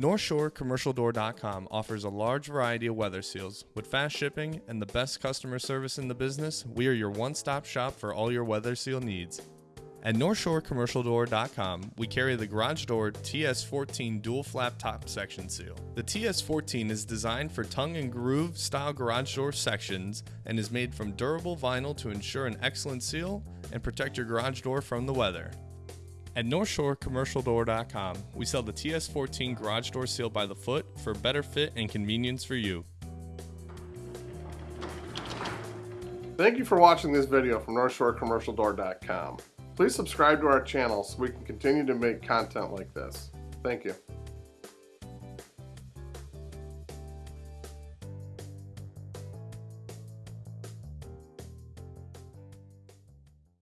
NorthshoreCommercialDoor.com offers a large variety of weather seals. With fast shipping and the best customer service in the business, we are your one stop shop for all your weather seal needs. At NorthshoreCommercialDoor.com, we carry the Garage Door TS14 dual flap top section seal. The TS14 is designed for tongue and groove style garage door sections and is made from durable vinyl to ensure an excellent seal and protect your garage door from the weather. At NorthshoreCommercialDoor.com, we sell the TS14 garage door seal by the foot for better fit and convenience for you. Thank you for watching this video from NorthshoreCommercialDoor.com. Please subscribe to our channel so we can continue to make content like this. Thank you.